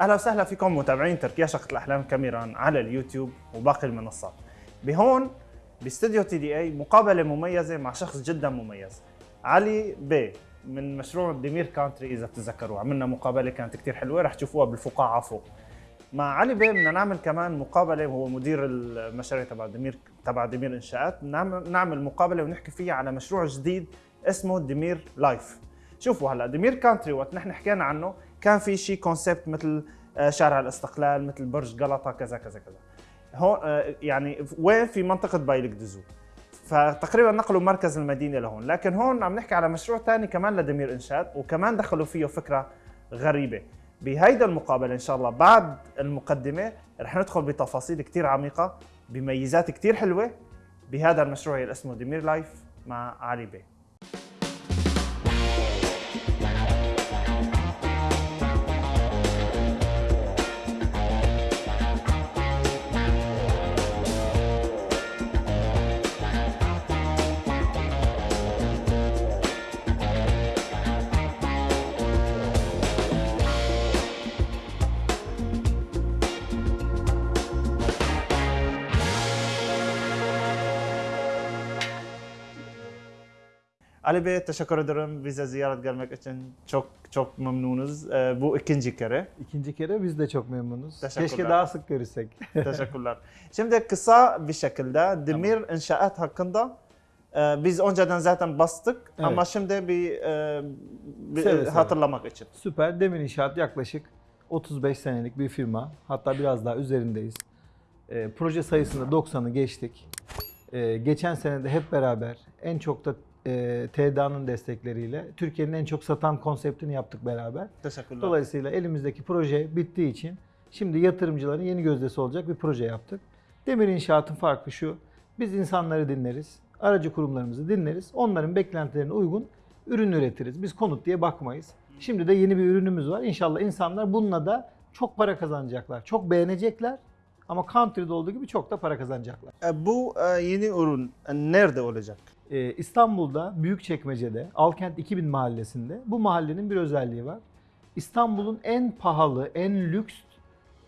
أهلا وسهلا فيكم متابعين تركيا شقة الأحلام كاميران على اليوتيوب وباقي المنصات. بهون باستديو تي دي إي مقابلة مميزة مع شخص جدا مميز. علي بي من مشروع ديمير كانتري إذا بتتذكروا عملنا مقابلة كانت كثير حلوة رح تشوفوها بالفقاعة فوق. مع علي بيه بدنا نعمل كمان مقابلة وهو مدير المشاريع تبع دمير تبع دمير إنشاءات نعمل نعمل مقابلة ونحكي فيها على مشروع جديد اسمه دمير لايف شوفوا هلا دمير كانتري وقت نحن حكينا عنه كان في شيء كونسبت مثل آه، شارع الاستقلال مثل برج غلطه كذا كذا كذا. هون آه، يعني وين في منطقة بايلك دزو فتقريبا نقلوا مركز المدينة لهون. لكن هون عم نحكي على مشروع ثاني كمان لدمير انشاءات وكمان دخلوا فيه فكرة غريبة. بهيدا المقابلة إن شاء الله بعد المقدمة رح ندخل بتفاصيل كثير عميقة بميزات كثير حلوة. بهذا المشروع اللي اسمه دمير لايف مع علي بي. Ali Bey teşekkür ederim bize ziyaret gelmek için. Çok çok memnunuz. Ee, bu ikinci kere. İkinci kere biz de çok memnunuz. Keşke daha sık görüşsek. Teşekkürler. Şimdi kısa bir şekilde Demir İnşaat hakkında e, biz önceden zaten bastık Evet. ama şimdi bir, e, bir Seve seve. hatırlamak için. Süper. Demir İnşaat yaklaşık 35 senelik bir firma. Hatta biraz daha üzerindeyiz. Ee, proje sayısında 90'ı geçtik. Ee, geçen sene de hep beraber en çok da e, TDA'nın destekleriyle Türkiye'nin en çok satan konseptini yaptık beraber. Teşekkürler. Dolayısıyla elimizdeki proje bittiği için şimdi yatırımcıların yeni gözdesi olacak bir proje yaptık. Demir İnşaat'ın farkı şu. Biz insanları dinleriz, aracı kurumlarımızı dinleriz. Onların beklentilerine uygun ürün üretiriz. Biz konut diye bakmayız. Şimdi de yeni bir ürünümüz var. İnşallah insanlar bununla da çok para kazanacaklar. Çok beğenecekler. Ama country'de olduğu gibi çok da para kazanacaklar. E, bu e, yeni ürün e, nerede olacak? Ee, İstanbul'da Büyükçekmece'de Alkent 2000 mahallesinde bu mahallenin bir özelliği var. İstanbul'un en pahalı, en lüks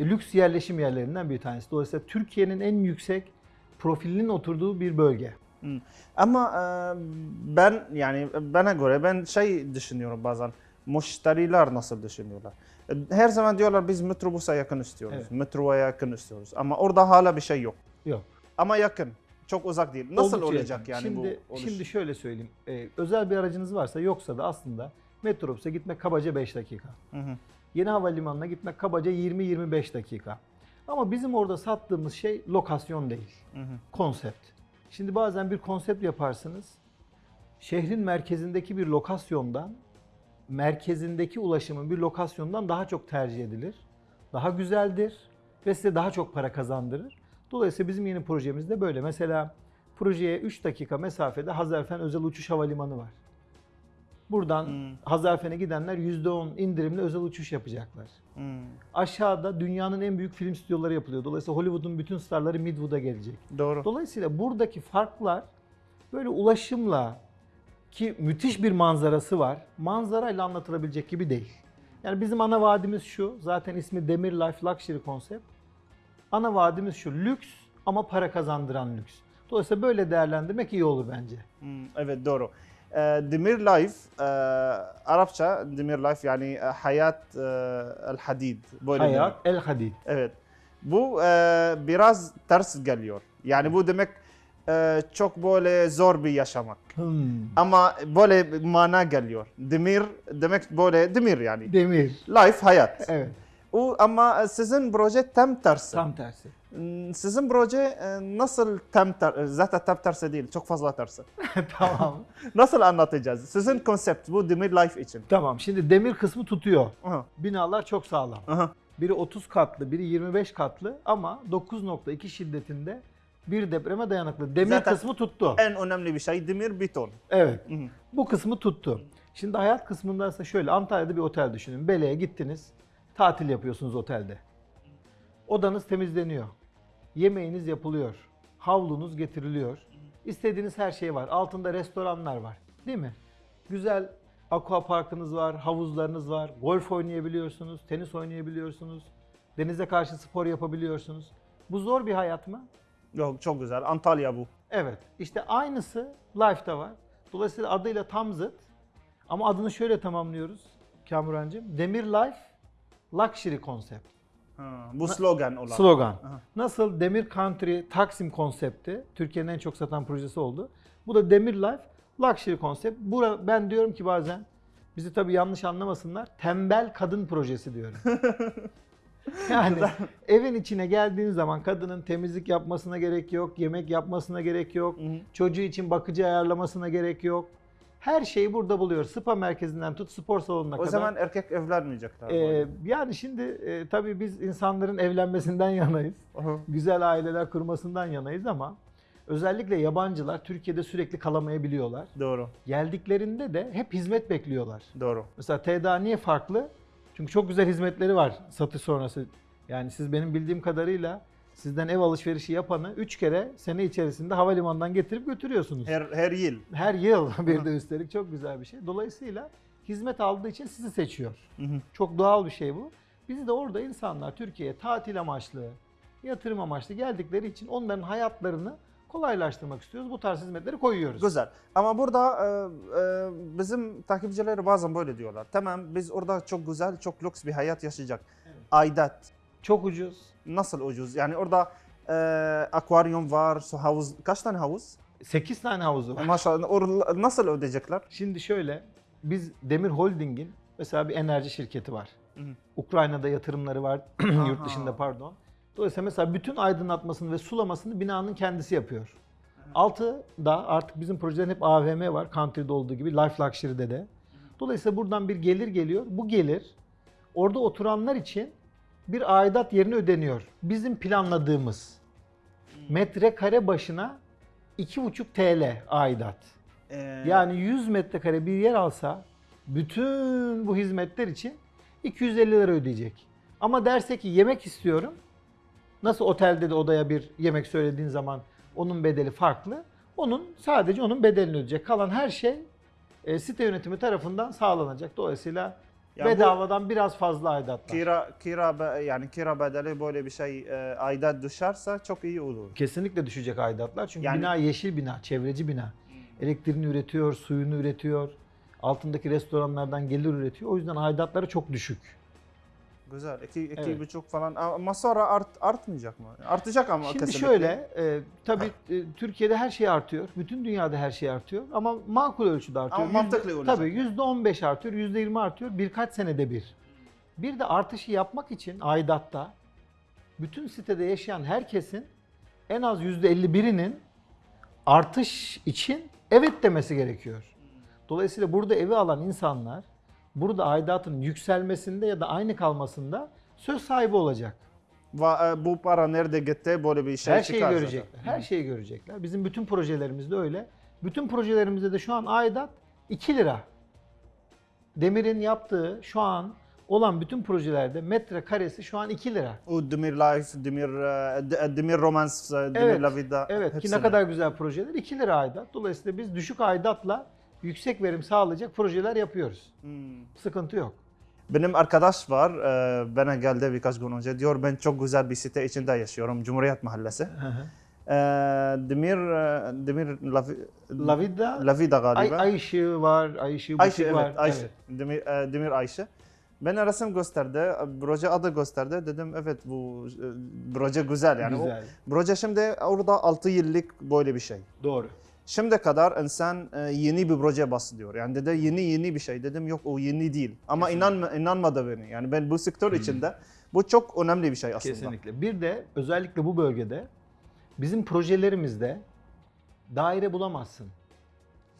lüks yerleşim yerlerinden bir tanesi. Dolayısıyla Türkiye'nin en yüksek profilinin oturduğu bir bölge. Ama e, ben yani bana göre ben şey düşünüyorum bazen. Müşteriler nasıl düşünüyorlar? E, Her zaman diyorlar biz metrobüse yakın istiyoruz. Evet. Metroya yakın istiyoruz. Ama orada hala bir şey yok. Yok. Ama yakın. Çok uzak değil. Nasıl Oldukça olacak yakın. yani şimdi, bu oluş? Şimdi şöyle söyleyeyim. Ee, özel bir aracınız varsa yoksa da aslında metrobüse gitmek kabaca 5 dakika. Hı hı. Yeni havalimanına gitmek kabaca 20-25 dakika. Ama bizim orada sattığımız şey lokasyon değil. Hı hı. konsept. Şimdi bazen bir konsept yaparsınız. Şehrin merkezindeki bir lokasyondan merkezindeki ulaşımın bir lokasyondan daha çok tercih edilir. Daha güzeldir ve size daha çok para kazandırır. Dolayısıyla bizim yeni projemiz de böyle. Mesela projeye 3 dakika mesafede Hazarfen Özel Uçuş Havalimanı var. Buradan Hmm. Hazarfen'e gidenler %10 indirimli özel uçuş yapacaklar. Hı. Aşağıda dünyanın en büyük film stüdyoları yapılıyor. Dolayısıyla Hollywood'un bütün starları Midwood'a gelecek. Doğru. Dolayısıyla buradaki farklar böyle ulaşımla ki müthiş bir manzarası var. Manzarayla anlatılabilecek gibi değil. Yani bizim ana vaadimiz şu. Zaten ismi Demir Life Luxury Concept. Ana vaadimiz şu. Lüks ama para kazandıran lüks. Dolayısıyla böyle değerlendirmek iyi olur bence. Hı, Evet doğru. E, Demir Life, e, Arapça Demir Life yani e, hayat e, el hadid. Böyle. Hayat El Hadid. Evet. Bu biraz ters geliyor. Yani bu demek e, çok böyle zor bir yaşamak. Hmm. Ama böyle mana geliyor. Demir demek böyle demir yani. Demir. Life hayat. Evet. O ama sizin proje tam tersi. Tam tersi. Hmm, Sizin proje e, nasıl tam ter, zaten tam tersi değil, çok fazla tersi. tamam. Nasıl anlatacağız? Sizin konsept bu Demir Life için. Tamam. Şimdi demir kısmı tutuyor. Aha, Binalar çok sağlam. aha. Biri 30 katlı, biri 25 katlı ama 9.2 şiddetinde bir depreme dayanıklı. Demir Zaten- kısmı tuttu. En önemli bir şey demir beton. Evet. Hı hı. Bu kısmı tuttu. Şimdi hayat kısmında ise şöyle Antalya'da bir otel düşünün. Bele'ye gittiniz. Tatil yapıyorsunuz otelde. Odanız temizleniyor. Yemeğiniz yapılıyor. Havlunuz getiriliyor. İstediğiniz her şey var. Altında restoranlar var. Değil mi? Güzel aqua parkınız var, havuzlarınız var, golf oynayabiliyorsunuz, tenis oynayabiliyorsunuz, denize karşı spor yapabiliyorsunuz. Bu zor bir hayat mı? Yok çok güzel. Antalya bu. Evet. İşte aynısı Life'da var. Dolayısıyla adıyla tam zıt. Ama adını şöyle tamamlıyoruz Kamurancığım. Demir Life Luxury Concept. Ha, bu slogan olan. Slogan. Aha. Nasıl Demir Country Taksim konsepti Türkiye'nin en çok satan projesi oldu. Bu da Demir Life Luxury konsept. Bura, ben diyorum ki bazen bizi tabii yanlış anlamasınlar. Tembel kadın projesi diyorum. yani evin içine geldiğin zaman kadının temizlik yapmasına gerek yok, yemek yapmasına gerek yok, Hı hı. çocuğu için bakıcı ayarlamasına gerek yok. Her şeyi burada buluyor. Spa merkezinden tut spor salonuna O kadar. zaman erkek evlenmeyecekler. Ee, yani şimdi e, tabii biz insanların evlenmesinden yanayız. Aha. Güzel aileler kurmasından yanayız ama özellikle yabancılar Türkiye'de sürekli kalamayabiliyorlar. Doğru. Geldiklerinde de hep hizmet bekliyorlar. Doğru. Mesela TDA niye farklı? Çünkü çok güzel hizmetleri var satış sonrası. Yani siz benim bildiğim kadarıyla sizden ev alışverişi yapanı 3 kere sene içerisinde havalimanından getirip götürüyorsunuz. Her her yıl. Her yıl bir de üstelik çok güzel bir şey. Dolayısıyla hizmet aldığı için sizi seçiyor. Hı hı. Çok doğal bir şey bu. Bizi de orada insanlar Türkiye'ye tatil amaçlı, yatırım amaçlı geldikleri için onların hayatlarını kolaylaştırmak istiyoruz. Bu tarz hizmetleri koyuyoruz. Güzel. Ama burada e, e, bizim takipçileri bazen böyle diyorlar. Tamam biz orada çok güzel, çok lüks bir hayat yaşayacak. Evet. Aidat Çok ucuz. nasıl ucuz? Yani orada e, akvaryum var, su havuz. Kaç tane havuz? 8 tane havuzu var. Maşallah. Or, nasıl ödeyecekler? Şimdi şöyle, biz Demir Holding'in mesela bir enerji şirketi var. Hı. Ukrayna'da yatırımları var, yurt dışında pardon. Dolayısıyla mesela bütün aydınlatmasını ve sulamasını binanın kendisi yapıyor. Altı da artık bizim projelerin hep AVM var. Country'de olduğu gibi Life Luxury'de de. Dolayısıyla buradan bir gelir geliyor. Bu gelir orada oturanlar için bir aidat yerine ödeniyor. Bizim planladığımız metrekare başına 2,5 TL aidat. E, Yani 100 metrekare bir yer alsa bütün bu hizmetler için 250 lira ödeyecek. Ama derse ki yemek istiyorum. Nasıl otelde de odaya bir yemek söylediğin zaman onun bedeli farklı. Onun sadece onun bedelini ödeyecek. Kalan her şey e, site yönetimi tarafından sağlanacak. Dolayısıyla Ya bu- bedavadan biraz fazla aidatlar. kira kira yani kira bedeli böyle bir şey e, aidat düşerse çok iyi olur. Kesinlikle düşecek aidatlar. Çünkü Yani- bina yeşil bina, çevreci bina. Elektriğini üretiyor, suyunu üretiyor. Altındaki restoranlardan gelir üretiyor. O yüzden aidatları çok düşük. Güzel. İki, iki Evet. buçuk falan. Ama sonra art, artmayacak mı? Artacak ama Şimdi kesinlikle. şöyle, e, tabii e, Türkiye'de her şey artıyor. Bütün dünyada her şey artıyor. Ama makul ölçüde artıyor. Ama mantıklı olacak Tabii yani. yüzde on beş artıyor, yüzde yirmi artıyor. Birkaç senede bir. Bir de artışı yapmak için aidatta bütün sitede yaşayan herkesin en az yüzde elli birinin artış için evet demesi gerekiyor. Dolayısıyla burada evi alan insanlar burada aidatın yükselmesinde ya da aynı kalmasında söz sahibi olacak. Va- e, bu para nerede gitti böyle bir şey Her şeyi çıkar zaten. görecekler. Her şeyi görecekler. Bizim bütün projelerimizde öyle. Bütün projelerimizde de şu an aidat 2 lira. Demir'in yaptığı şu an olan bütün projelerde metrekaresi şu an 2 lira. O Demir Life, Demir, e, D- Demir Romance, e, Demir Evet, La Vida. Evet ki hepsini. ne kadar güzel projeler 2 lira aidat. Dolayısıyla biz düşük aidatla yüksek verim sağlayacak projeler yapıyoruz. Hmm. Sıkıntı yok. Benim arkadaş var, e, bana geldi birkaç gün önce. Diyor ben çok güzel bir site içinde yaşıyorum, Cumhuriyet Mahallesi. E, Demir, e, Demir La, Vi- La Vida, La Vida ay, galiba. ay ışığı var, ay ışığı butik Ayşe var. evet Ayşe. Evet. Demir, e, Demir Ayşe. Bana resim gösterdi, proje adı gösterdi. Dedim evet bu e, proje güzel yani. Güzel. O, proje şimdi orada 6 yıllık böyle bir şey. Doğru. Şimdi kadar insan e, yeni bir proje bahsediyor. Yani dedi yeni yeni bir şey. Dedim yok o yeni değil. Ama inanma, inanmadı beni. Yani ben bu sektör içinde bu çok önemli bir şey aslında. Kesinlikle. Bir de özellikle bu bölgede bizim projelerimizde daire bulamazsın.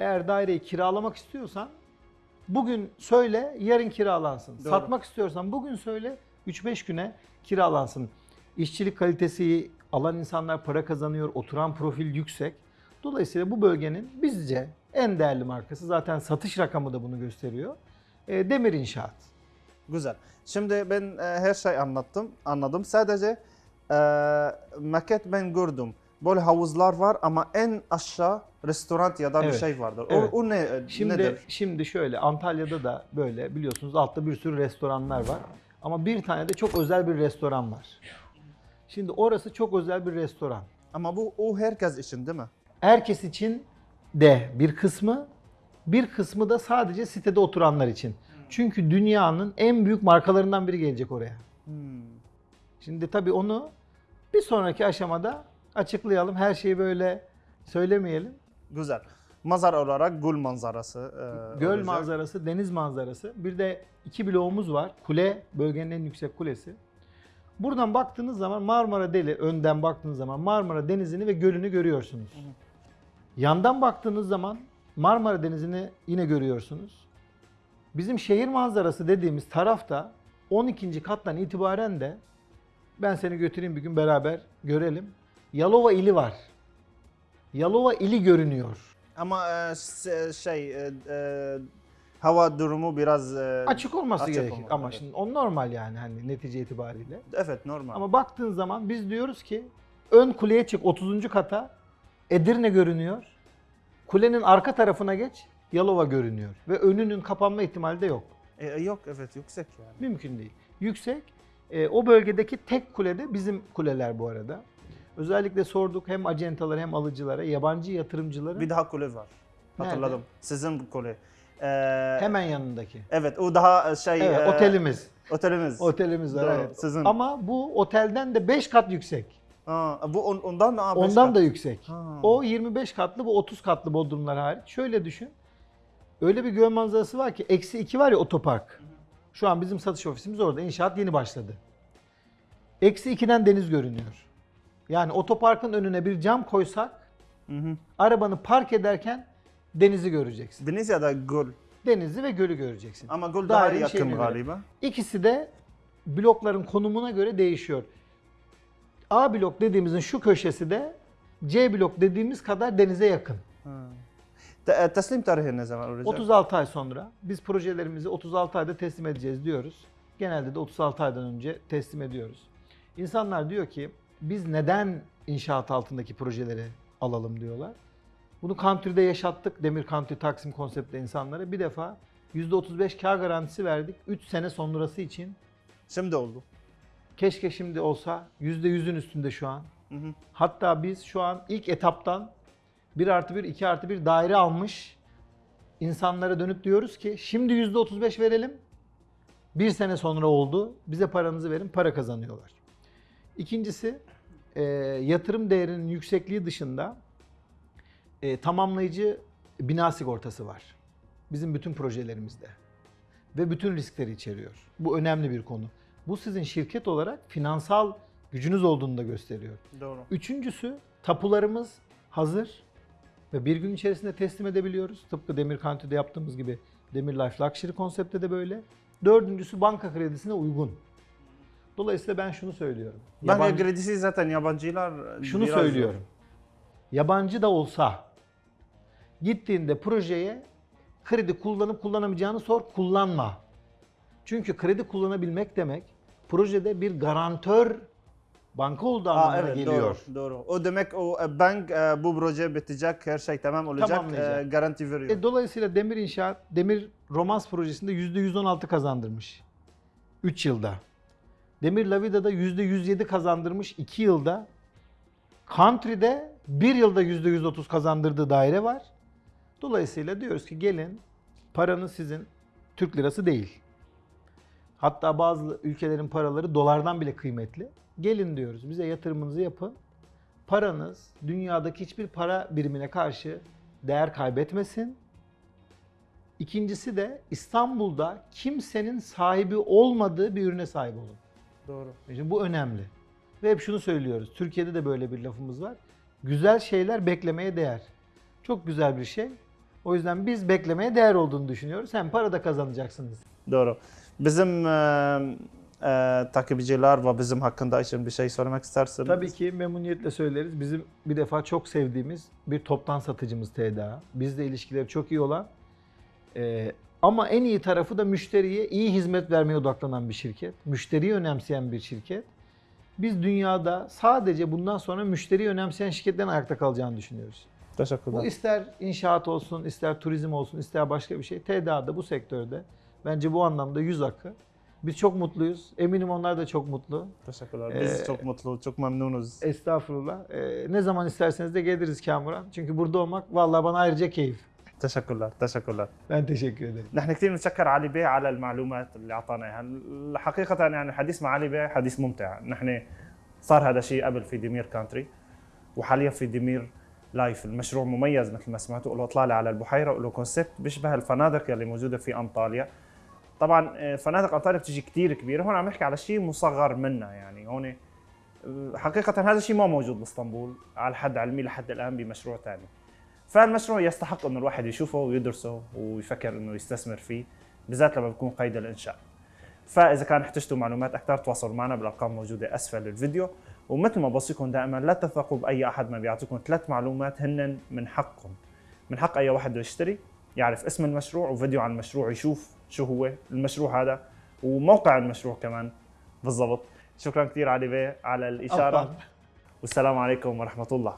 Eğer daireyi kiralamak istiyorsan bugün söyle yarın kiralansın. Doğru. Satmak istiyorsan bugün söyle 3-5 güne kiralansın. İşçilik kalitesi alan insanlar para kazanıyor, oturan profil yüksek. Dolayısıyla bu bölgenin bizce en değerli markası zaten satış rakamı da bunu gösteriyor. E, Demir İnşaat. Güzel. Şimdi ben e, her şey anlattım, anladım. Sadece e, maket ben gördüm. Böyle havuzlar var ama en aşağı restoran ya da bir Evet. şey vardır. Evet. O, o ne Şimdi nedir? şimdi şöyle Antalya'da da böyle biliyorsunuz altta bir sürü restoranlar var. Ama bir tane de çok özel bir restoran var. Şimdi orası çok özel bir restoran. Ama bu o herkes için değil mi? Herkes için de bir kısmı, bir kısmı da sadece sitede oturanlar için. Çünkü dünyanın en büyük markalarından biri gelecek oraya. Hmm. Şimdi tabii onu bir sonraki aşamada açıklayalım. Her şeyi böyle söylemeyelim. Güzel. Manzar olarak göl manzarası. e, Göl olacak. manzarası, deniz manzarası. Bir de iki bloğumuz var. Kule, bölgenin en yüksek kulesi. Buradan baktığınız zaman Marmara Deli, önden baktığınız zaman Marmara Denizi'ni ve gölünü görüyorsunuz. Yandan baktığınız zaman Marmara Denizi'ni yine görüyorsunuz. Bizim şehir manzarası dediğimiz tarafta 12. kattan itibaren de ben seni götüreyim bir gün beraber görelim. Yalova ili var. Yalova ili görünüyor. Ama e, şey e, e, hava durumu biraz e, Açık olması Açık gerekir olmalı, ama evet. şimdi o normal yani hani netice itibariyle. Evet normal. Ama baktığın zaman biz diyoruz ki ön kuleye çık 30. kata Edirne görünüyor. Kulenin arka tarafına geç Yalova görünüyor ve önünün kapanma ihtimali de yok. E, yok evet yüksek yani. Mümkün değil. Yüksek. E, o bölgedeki tek kule de bizim kuleler bu arada. Özellikle sorduk hem acentalara hem alıcılara, yabancı yatırımcılara Bir daha kule var. Nerede? Hatırladım. Sizin kule. E, hemen yanındaki. Evet o daha e, şey Evet, e, otelimiz. Otelimiz. Otelimiz var Doğru, evet. sizin. Ama bu otelden de 5 kat yüksek. Ha, bu on- ondan da beş Ondan kat. da yüksek. Ha. O 25 katlı bu 30 katlı bodrumlar hariç. Şöyle düşün. Öyle bir göl manzarası var ki eksi 2 var ya otopark. Şu an bizim satış ofisimiz orada. İnşaat yeni başladı. Eksi 2'den deniz görünüyor. Yani otoparkın önüne bir cam koysak Hı hı. arabanı park ederken denizi göreceksin. Deniz ya da göl. Denizi ve gölü göreceksin. Ama göl daha Dairenin yakın şeyine göre. galiba. İkisi de blokların konumuna göre değişiyor. A blok dediğimizin şu köşesi de C blok dediğimiz kadar denize yakın. Ha. E, teslim tarihi ne zaman olacak? 36 ay sonra biz projelerimizi 36 ayda teslim edeceğiz diyoruz. Genelde de 36 aydan önce teslim ediyoruz. İnsanlar diyor ki biz neden inşaat altındaki projeleri alalım diyorlar. Bunu Country'de yaşattık. Demir Country Taksim konseptli insanlara. Bir defa %35 kar garantisi verdik. 3 sene sonrası için. Şimdi oldu. Keşke şimdi olsa %100'ün üstünde şu an. Hı hı. Hatta biz şu an ilk etaptan 1 artı 1, 2 artı 1 daire almış insanlara dönüp diyoruz ki şimdi %35 verelim. Bir sene sonra oldu. Bize paranızı verin. Para kazanıyorlar. İkincisi e, yatırım değerinin yüksekliği dışında e, tamamlayıcı bina sigortası var. Bizim bütün projelerimizde. Ve bütün riskleri içeriyor. Bu önemli bir konu. Bu sizin şirket olarak finansal gücünüz olduğunu da gösteriyor. Doğru. Üçüncüsü tapularımız hazır ve bir gün içerisinde teslim edebiliyoruz. Tıpkı Demir Country'de yaptığımız gibi Demir Life Luxury konseptte de böyle. Dördüncüsü banka kredisine uygun. Dolayısıyla ben şunu söylüyorum. Banka Yabancı- kredisi zaten yabancılar şunu söylüyorum. Yabancı da olsa gittiğinde projeye kredi kullanıp kullanamayacağını sor, kullanma. Çünkü kredi kullanabilmek demek projede bir garantör banka olduğu anlamına evet geliyor. doğru, doğru. O demek o e, bank e, bu proje bitecek, her şey tamam olacak, e, garanti veriyor. E, dolayısıyla Demir İnşaat, Demir Romans projesinde %116 kazandırmış 3 yılda. Demir Lavida'da %107 kazandırmış 2 yılda. Country'de 1 yılda %130 kazandırdığı daire var. Dolayısıyla diyoruz ki gelin paranız sizin Türk lirası değil. Hatta bazı ülkelerin paraları dolardan bile kıymetli. Gelin diyoruz bize yatırımınızı yapın. Paranız dünyadaki hiçbir para birimine karşı değer kaybetmesin. İkincisi de İstanbul'da kimsenin sahibi olmadığı bir ürüne sahip olun. Doğru. Şimdi bu önemli. Ve hep şunu söylüyoruz. Türkiye'de de böyle bir lafımız var. Güzel şeyler beklemeye değer. Çok güzel bir şey. O yüzden biz beklemeye değer olduğunu düşünüyoruz. Hem para da kazanacaksınız. Doğru. Bizim e, e, takipçiler ve bizim hakkında için bir şey söylemek isterseniz. Tabii ki memnuniyetle söyleriz. Bizim bir defa çok sevdiğimiz bir toptan satıcımız TDA. Bizle ilişkileri çok iyi olan e, ama en iyi tarafı da müşteriye iyi hizmet vermeye odaklanan bir şirket. Müşteriyi önemseyen bir şirket. Biz dünyada sadece bundan sonra müşteriyi önemseyen şirketlerin ayakta kalacağını düşünüyoruz. Bu Teşekkürler. ister inşaat olsun, ister turizm olsun, ister başka bir şey. TDA'da bu sektörde bence bu anlamda yüz akı. Biz çok mutluyuz. Eminim onlar da çok mutlu. Teşekkürler. Biz Ee, çok mutlu, çok memnunuz. Estağfurullah. Ee, ne zaman isterseniz de geliriz Kamuran. Çünkü burada olmak vallahi bana ayrıca keyif. تشكرا تشكرا Ben teşekkür ederim. نحن كثير بنتشكر علي بيه على المعلومات اللي اعطانا اياها حقيقه يعني الحديث مع علي بيه حديث ممتع نحن صار هذا شيء قبل في ديمير كانتري وحاليا في ديمير لايف المشروع مميز مثل ما سمعتوا له اطلاله على البحيره وله كونسيبت بيشبه الفنادق يلي موجوده في انطاليا طبعا آه، فنادق انطاليا بتجي كثير كبيرة. هون عم نحكي على شيء مصغر منها يعني. هون آه، حقيقة هذا الشيء ما موجود بإسطنبول على حد علمي لحد الآن بمشروع ثاني فالمشروع يستحق إنه الواحد يشوفه ويدرسه ويفكر إنه يستثمر فيه بالذات لما بيكون قيد الإنشاء. فإذا كان احتجتوا معلومات أكثر تواصلوا معنا بالأرقام الموجوده أسفل الفيديو. ومثل ما بوصيكم دائما لا تثقوا بأي أحد ما بيعطيكم ثلاث معلومات هن من حقكم. من حق أي واحد بده يشتري يعرف اسم المشروع وفيديو عن المشروع يشوف شو هو المشروع هذا وموقع المشروع كمان بالضبط. شكرا كثير علي بيه على الإشارة. والسلام عليكم ورحمة الله.